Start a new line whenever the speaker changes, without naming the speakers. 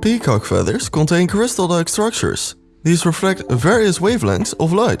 Peacock feathers contain crystal-like structures. These reflect various wavelengths of light.